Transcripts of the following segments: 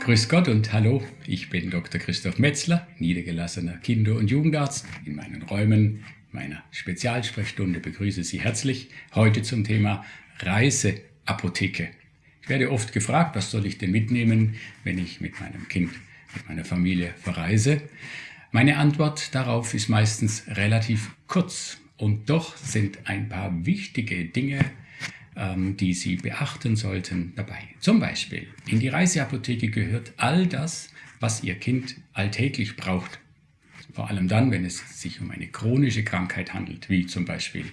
Grüß Gott und hallo, ich bin Dr. Christoph Metzler, niedergelassener Kinder- und Jugendarzt. In meinen Räumen meiner Spezialsprechstunde begrüße Sie herzlich heute zum Thema Reiseapotheke. Ich werde oft gefragt, was soll ich denn mitnehmen, wenn ich mit meinem Kind, mit meiner Familie verreise. Meine Antwort darauf ist meistens relativ kurz und doch sind ein paar wichtige Dinge die Sie beachten sollten dabei. Zum Beispiel, in die Reiseapotheke gehört all das, was Ihr Kind alltäglich braucht. Vor allem dann, wenn es sich um eine chronische Krankheit handelt, wie zum Beispiel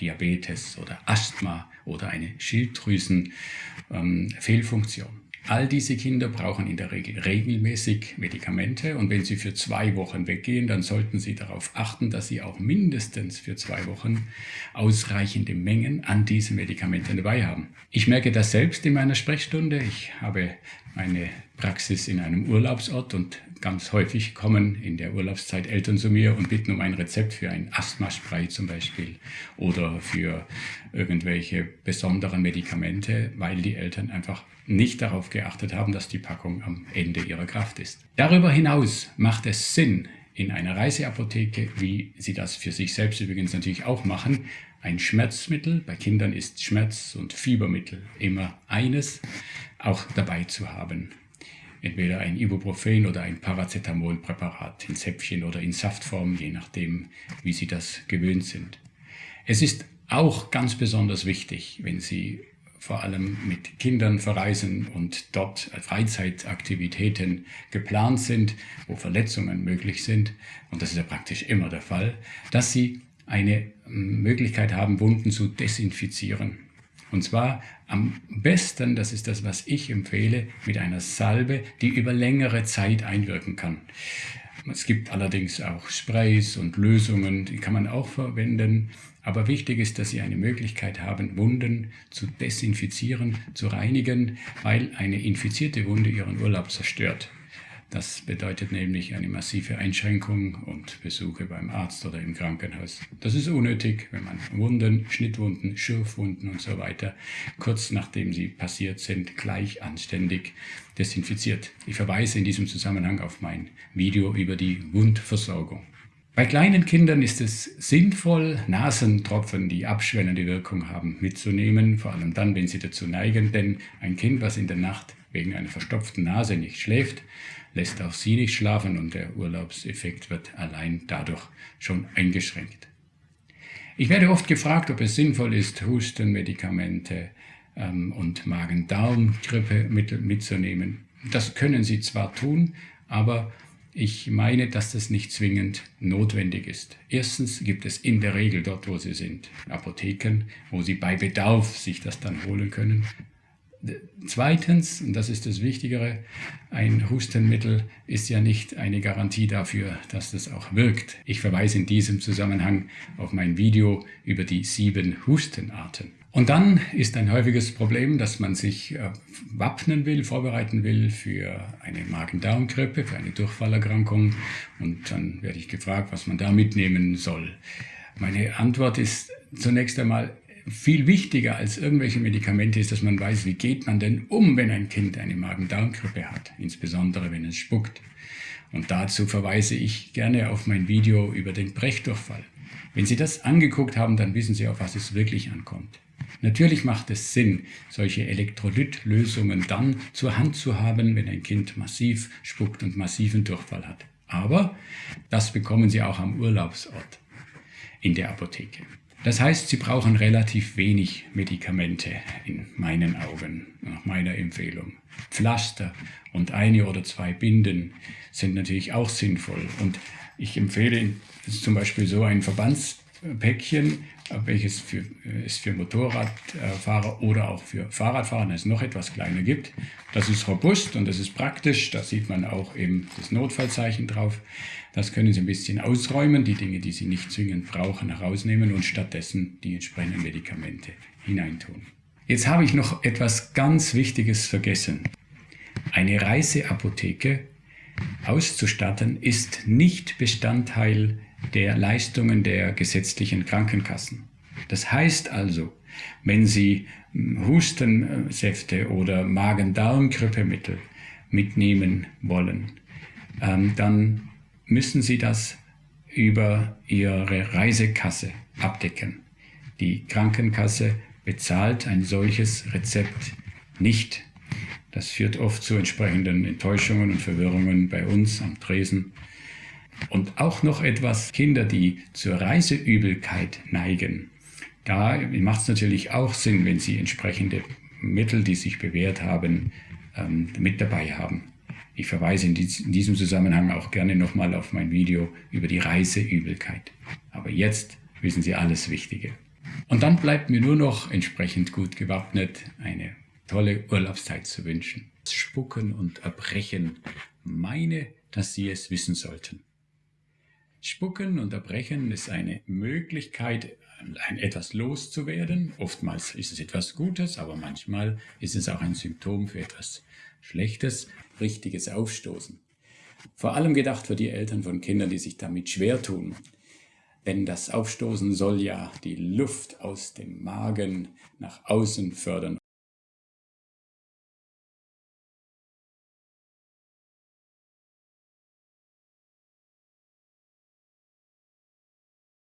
Diabetes oder Asthma oder eine Schilddrüsenfehlfunktion. Ähm, All diese Kinder brauchen in der Regel regelmäßig Medikamente und wenn sie für zwei Wochen weggehen, dann sollten sie darauf achten, dass sie auch mindestens für zwei Wochen ausreichende Mengen an diesen Medikamenten dabei haben. Ich merke das selbst in meiner Sprechstunde. Ich habe meine Praxis in einem Urlaubsort und ganz häufig kommen in der Urlaubszeit Eltern zu mir und bitten um ein Rezept für ein Asthmaspray zum Beispiel oder für irgendwelche besonderen Medikamente, weil die Eltern einfach nicht darauf geachtet haben, dass die Packung am Ende ihrer Kraft ist. Darüber hinaus macht es Sinn, in einer Reiseapotheke, wie Sie das für sich selbst übrigens natürlich auch machen, ein Schmerzmittel, bei Kindern ist Schmerz- und Fiebermittel immer eines, auch dabei zu haben. Entweder ein Ibuprofen oder ein Paracetamolpräparat in Zäpfchen oder in Saftform, je nachdem, wie Sie das gewöhnt sind. Es ist auch ganz besonders wichtig, wenn Sie vor allem mit Kindern verreisen und dort Freizeitaktivitäten geplant sind, wo Verletzungen möglich sind, und das ist ja praktisch immer der Fall, dass sie eine Möglichkeit haben, Wunden zu desinfizieren. Und zwar am besten, das ist das, was ich empfehle, mit einer Salbe, die über längere Zeit einwirken kann. Es gibt allerdings auch Sprays und Lösungen, die kann man auch verwenden. Aber wichtig ist, dass Sie eine Möglichkeit haben, Wunden zu desinfizieren, zu reinigen, weil eine infizierte Wunde Ihren Urlaub zerstört. Das bedeutet nämlich eine massive Einschränkung und Besuche beim Arzt oder im Krankenhaus. Das ist unnötig, wenn man Wunden, Schnittwunden, Schürfwunden und so weiter kurz nachdem sie passiert sind, gleich anständig desinfiziert. Ich verweise in diesem Zusammenhang auf mein Video über die Wundversorgung. Bei kleinen Kindern ist es sinnvoll, Nasentropfen, die abschwellende Wirkung haben, mitzunehmen, vor allem dann, wenn sie dazu neigen, denn ein Kind, was in der Nacht wegen einer verstopften Nase nicht schläft, lässt auch sie nicht schlafen und der Urlaubseffekt wird allein dadurch schon eingeschränkt. Ich werde oft gefragt, ob es sinnvoll ist, Hustenmedikamente ähm, und Magen-Darm-Grippemittel mitzunehmen. Das können Sie zwar tun, aber ich meine, dass das nicht zwingend notwendig ist. Erstens gibt es in der Regel dort, wo Sie sind, Apotheken, wo Sie bei Bedarf sich das dann holen können. Zweitens, und das ist das Wichtigere, ein Hustenmittel ist ja nicht eine Garantie dafür, dass das auch wirkt. Ich verweise in diesem Zusammenhang auf mein Video über die sieben Hustenarten. Und dann ist ein häufiges Problem, dass man sich äh, wappnen will, vorbereiten will für eine Magen-Darm-Grippe, für eine Durchfallerkrankung. Und dann werde ich gefragt, was man da mitnehmen soll. Meine Antwort ist zunächst einmal, viel wichtiger als irgendwelche Medikamente ist, dass man weiß, wie geht man denn um, wenn ein Kind eine Magen-Darm-Grippe hat, insbesondere wenn es spuckt. Und dazu verweise ich gerne auf mein Video über den Brechdurchfall. Wenn Sie das angeguckt haben, dann wissen Sie, auf was es wirklich ankommt. Natürlich macht es Sinn, solche Elektrolytlösungen dann zur Hand zu haben, wenn ein Kind massiv spuckt und massiven Durchfall hat. Aber das bekommen Sie auch am Urlaubsort in der Apotheke. Das heißt, Sie brauchen relativ wenig Medikamente in meinen Augen, nach meiner Empfehlung. Pflaster und eine oder zwei Binden sind natürlich auch sinnvoll. Und ich empfehle zum Beispiel so ein Verbands Päckchen, welches für, es für Motorradfahrer oder auch für Fahrradfahrer es noch etwas kleiner gibt. Das ist robust und das ist praktisch. Da sieht man auch eben das Notfallzeichen drauf. Das können Sie ein bisschen ausräumen, die Dinge, die Sie nicht zwingend brauchen, herausnehmen und stattdessen die entsprechenden Medikamente hineintun. Jetzt habe ich noch etwas ganz Wichtiges vergessen. Eine Reiseapotheke auszustatten ist nicht Bestandteil der Leistungen der gesetzlichen Krankenkassen. Das heißt also, wenn Sie hm, Hustensäfte oder Magen-Darm-Grippemittel mitnehmen wollen, ähm, dann müssen Sie das über Ihre Reisekasse abdecken. Die Krankenkasse bezahlt ein solches Rezept nicht. Das führt oft zu entsprechenden Enttäuschungen und Verwirrungen bei uns am Tresen. Und auch noch etwas, Kinder, die zur Reiseübelkeit neigen. Da macht es natürlich auch Sinn, wenn sie entsprechende Mittel, die sich bewährt haben, ähm, mit dabei haben. Ich verweise in, diesem Zusammenhang auch gerne nochmal auf mein Video über die Reiseübelkeit. Aber jetzt wissen Sie alles Wichtige. Und dann bleibt mir nur noch entsprechend gut gewappnet eine tolle Urlaubszeit zu wünschen. Spucken und Erbrechen meine, dass Sie es wissen sollten. Spucken und Erbrechen ist eine Möglichkeit, ein etwas loszuwerden. Oftmals ist es etwas Gutes, aber manchmal ist es auch ein Symptom für etwas Schlechtes, richtiges Aufstoßen. Vor allem gedacht für die Eltern von Kindern, die sich damit schwer tun. Denn das Aufstoßen soll ja die Luft aus dem Magen nach außen fördern